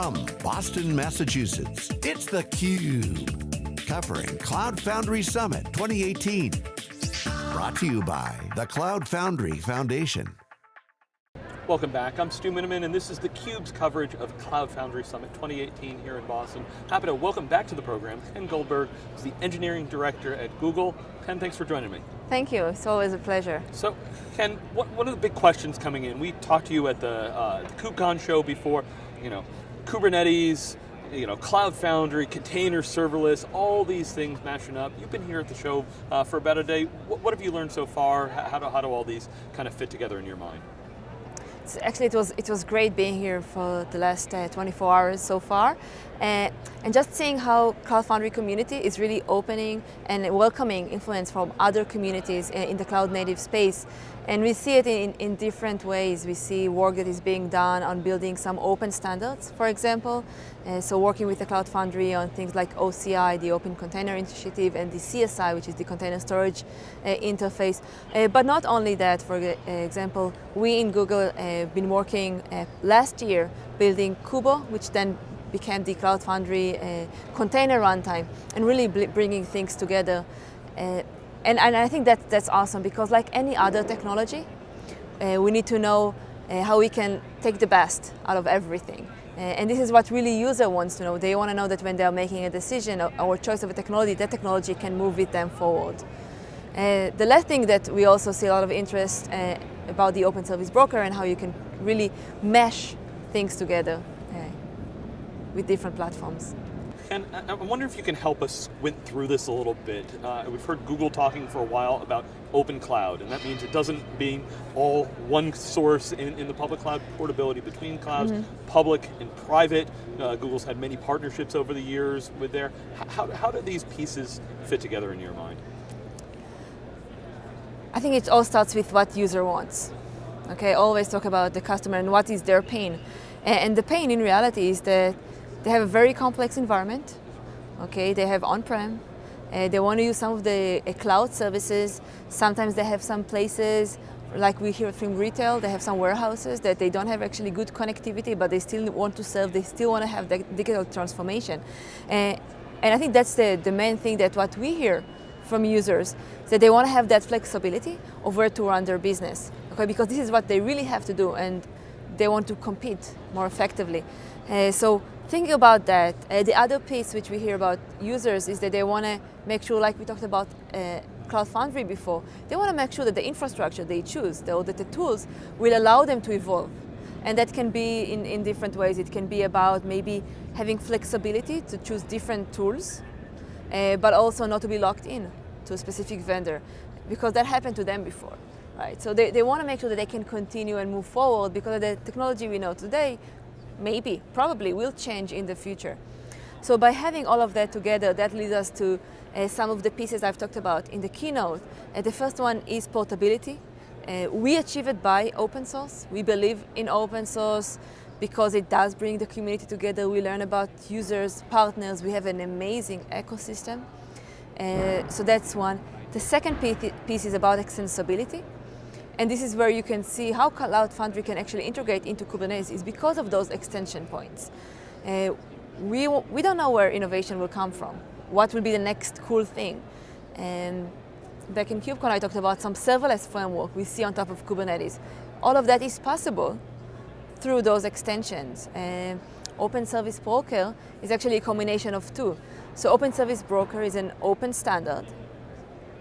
From Boston, Massachusetts, it's theCUBE. Covering Cloud Foundry Summit 2018. Brought to you by the Cloud Foundry Foundation. Welcome back, I'm Stu Miniman and this is theCUBE's coverage of Cloud Foundry Summit 2018 here in Boston. Happy to welcome back to the program Chen Goldberg, who's the Engineering Director at Google. Chen, thanks for joining me. Thank you, it's always a pleasure. So, Chen, one of the big questions coming in, we talked to you at the, uh, the KubeCon show before, you know, Kubernetes, you know, Cloud Foundry, container serverless, all these things mashing up. You've been here at the show uh, for about a day. What, what, have you learned so far? How do, how do all these kind of fit together in your mind? actually it was it was great being here for the last uh, 24 hours so far uh, and just seeing how Cloud Foundry community is really opening and welcoming influence from other communities uh, in the cloud native space and we see it in, in different ways. We see work that is being done on building some open standards, for example. Uh, so working with the Cloud Foundry on things like OCI, the Open Container Initiative, and the CSI, which is the Container Storage uh, Interface. Uh, but not only that, for example, we in Google have uh, been working uh, last year building Kubo, which then became the Cloud Foundry uh, container runtime, and really bringing things together. And, and I think that that's awesome because like any other technology, uh, we need to know uh, how we can take the best out of everything. Uh, and this is what really user wants to know. They want to know that when they're making a decision or choice of a technology, that technology can move with them forward. Uh, the last thing that we also see a lot of interest uh, about the open service broker and how you can really mesh things together uh, with different platforms. And I wonder if you can help us squint through this a little bit. Uh, we've heard Google talking for a while about open cloud, and that means it doesn't mean all one source in, in the public cloud, portability between clouds, mm -hmm. public and private. Uh, Google's had many partnerships over the years with there. How, how do these pieces fit together in your mind? I think it all starts with what user wants. Okay, always talk about the customer and what is their pain. And the pain in reality is that they have a very complex environment. Okay, they have on-prem. Uh, they want to use some of the uh, cloud services. Sometimes they have some places, like we hear from retail, they have some warehouses that they don't have actually good connectivity, but they still want to serve, they still want to have the digital transformation. Uh, and I think that's the, the main thing that what we hear from users, that they want to have that flexibility of where to run their business. Okay, because this is what they really have to do and they want to compete more effectively. Uh, so Thinking about that, uh, the other piece which we hear about users is that they want to make sure, like we talked about uh, Cloud Foundry before, they want to make sure that the infrastructure they choose, or that the tools will allow them to evolve. And that can be in, in different ways. It can be about maybe having flexibility to choose different tools, uh, but also not to be locked in to a specific vendor, because that happened to them before. Right? So they, they want to make sure that they can continue and move forward because of the technology we know today maybe, probably will change in the future. So by having all of that together, that leads us to uh, some of the pieces I've talked about in the keynote. Uh, the first one is portability. Uh, we achieve it by open source. We believe in open source because it does bring the community together. We learn about users, partners. We have an amazing ecosystem. Uh, so that's one. The second piece is about extensibility. And this is where you can see how Cloud Foundry can actually integrate into Kubernetes is because of those extension points. Uh, we, we don't know where innovation will come from. What will be the next cool thing? And back in KubeCon, I talked about some serverless framework we see on top of Kubernetes. All of that is possible through those extensions. Uh, open Service Broker is actually a combination of two. So Open Service Broker is an open standard.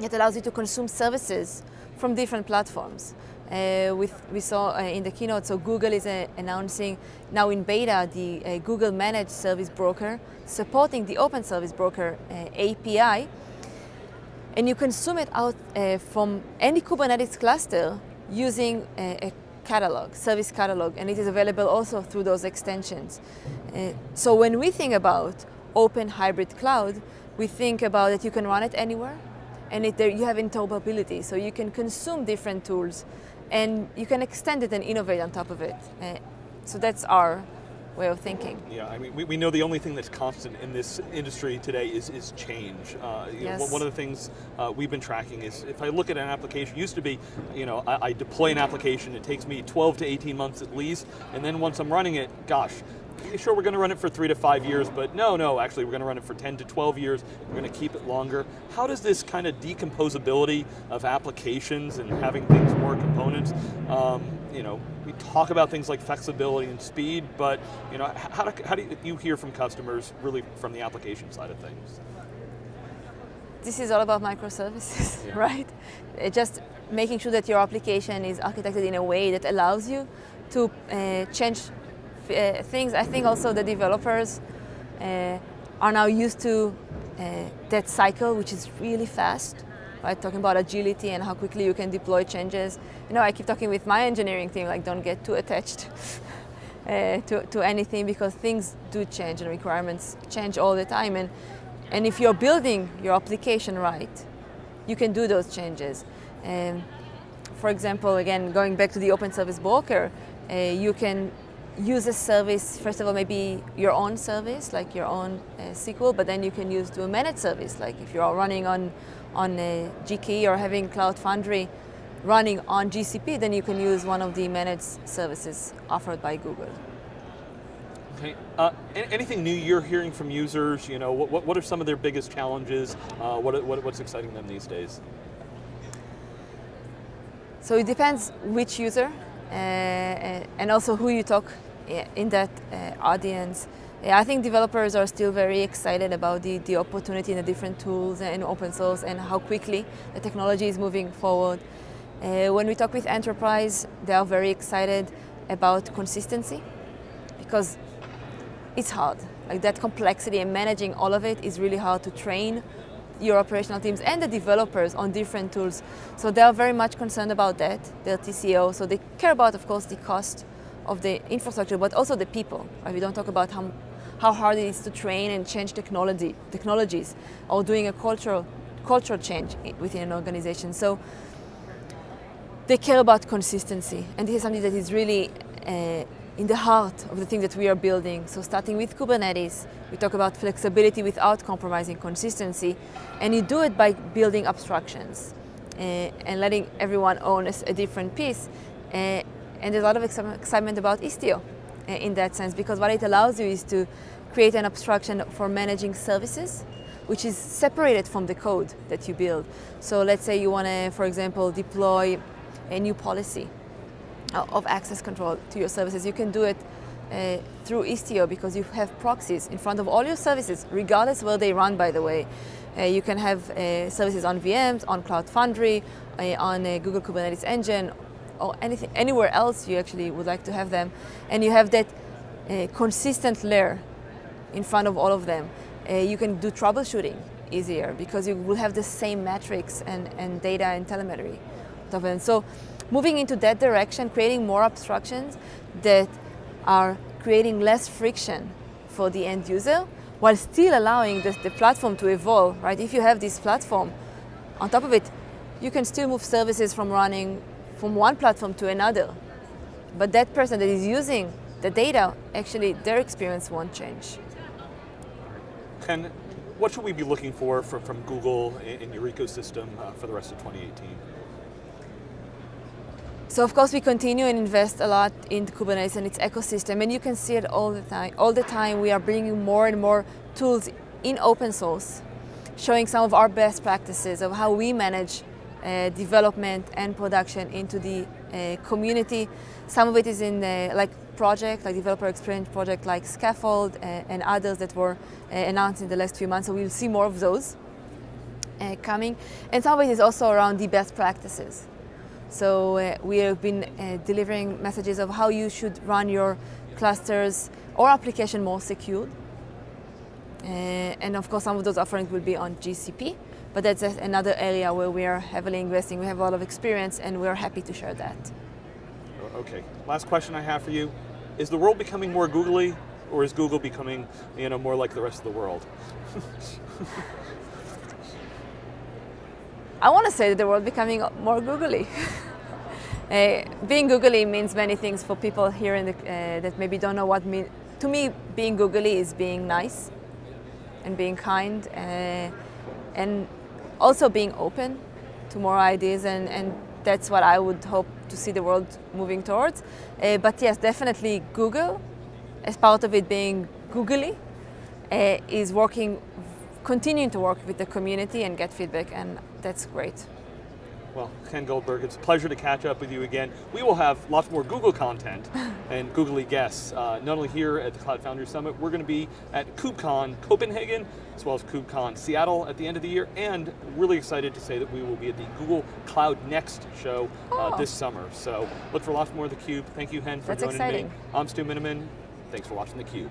It allows you to consume services from different platforms. Uh, with, we saw uh, in the keynote, so Google is uh, announcing now in beta the uh, Google Managed Service Broker, supporting the Open Service Broker uh, API. And you consume it out uh, from any Kubernetes cluster using a catalog, service catalog, and it is available also through those extensions. so when we think about open hybrid cloud, we think about that you can run it anywhere, and it, there, you have interoperability, so you can consume different tools and you can extend it and innovate on top of it. Uh, so that's our way of thinking. Yeah, I mean, we, we know the only thing that's constant in this industry today is, is change. Uh, yes. Know, one of the things uh, we've been tracking is if I look at an application, used to be, you know, I, I, deploy an application, it takes me 12 to 18 months at least, and then once I'm running it, gosh, sure, we're going to run it for three to five years, but no, no, actually, we're going to run it for 10 to 12 years. We're going to keep it longer. How does this kind of decomposability of applications and having things more components, um, you know, we talk about things like flexibility and speed, but you know, how do, how do you hear from customers really from the application side of things? This is all about microservices, yeah. right? It just making sure that your application is architected in a way that allows you to uh, change uh, things. I think also the developers uh, are now used to uh, that cycle, which is really fast, right? Talking about agility and how quickly you can deploy changes. You know, I keep talking with my engineering team, like don't get too attached uh, to, to anything because things do change and requirements change all the time. And, and if you're building your application right, you can do those changes. And for example, again, going back to the open service broker, uh, you can use a service, first of all, maybe your own service, like your own uh, SQL, but then you can use to a managed service, like if you're all running on, on a GKE or having Cloud Foundry running on GCP, then you can use one of the managed services offered by Google. Okay. Uh, anything new you're hearing from users? You know, what, what are some of their biggest challenges? Uh, what, what, what's exciting them these days? So it depends which user uh, and also who you talk in that uh, audience. I think developers are still very excited about the, the opportunity in the different tools and open source and how quickly the technology is moving forward. Uh, when we talk with enterprise, they are very excited about consistency because it's hard. Like that complexity and managing all of it is really hard to train your operational teams and the developers on different tools. So they are very much concerned about that, their TCO. So they care about, of course, the cost of the infrastructure, but also the people. Right? We don't talk about how, how hard it is to train and change technology, technologies or doing a cultural, cultural change within an organization. So they care about consistency. And this is something that is really uh, in the heart of the thing that we are building. So starting with Kubernetes, we talk about flexibility without compromising consistency, and you do it by building abstractions uh, and letting everyone own a, different piece. Uh, and there's a lot of excitement about Istio uh, in that sense, because what it allows you is to create an abstraction for managing services, which is separated from the code that you build. So let's say you want to, for example, deploy a new policy uh, of access control to your services. You can do it uh, through Istio because you have proxies in front of all your services, regardless where they run, by the way. Uh, you can have uh, services on VMs, on Cloud Foundry, on Google Kubernetes Engine, or anything, anywhere else you actually would like to have them. And you have that uh, consistent layer in front of all of them. Uh, you can do troubleshooting easier because you will have the same metrics and, and data and telemetry. So moving into that direction, creating more abstractions that are creating less friction for the end user while still allowing the, the, platform to evolve, right? If you have this platform, on top of it, you can still move services from running from one platform to another. But that person that is using the data, actually their experience won't change. And what should we be looking for from, from Google in your ecosystem uh, for the rest of 2018? So of course we continue and invest a lot in Kubernetes and its ecosystem and you can see it all the time. All the time we are bringing more and more tools in open source, showing some of our best practices of how we manage uh, development and production into the uh, community. Some of it is in the, like project, like developer experience project like Skaffold uh, and others that were uh, announced in the last few months. So we'll see more of those uh, coming. And some of it is also around the best practices. So uh, we have been uh, delivering messages of how you should run your clusters or application more secure. Uh, and of course, some of those offerings will be on GCP, but that's another area where we are heavily investing. We have a lot of experience and we're happy to share that. Okay, last question I have for you. Is the world becoming more googly or is Google becoming you know, more like the rest of the world? I want to say that the world becoming more googly. uh, being googly means many things for people here in the, uh, that maybe don't know what mean. To me, being googly is being nice and being kind uh, and also being open to more ideas and, and that's what I would hope to see the world moving towards. Uh, but yes, definitely Google as part of it being googly, uh, is working, continuing to work with the community and get feedback, and that's great. Well, Chen Goldberg, it's a pleasure to catch up with you again. We will have lots more Google content and googly guests, uh, not only here at the Cloud Foundry Summit, we're going to be at KubeCon Copenhagen, as well as KubeCon Seattle at the end of the year, and really excited to say that we will be at the Google Cloud Next show uh, Oh. this summer. So look for lots more of theCUBE. Thank you, Chen, for That's joining exciting. me. I'm Stu Miniman. Thanks for watching theCUBE.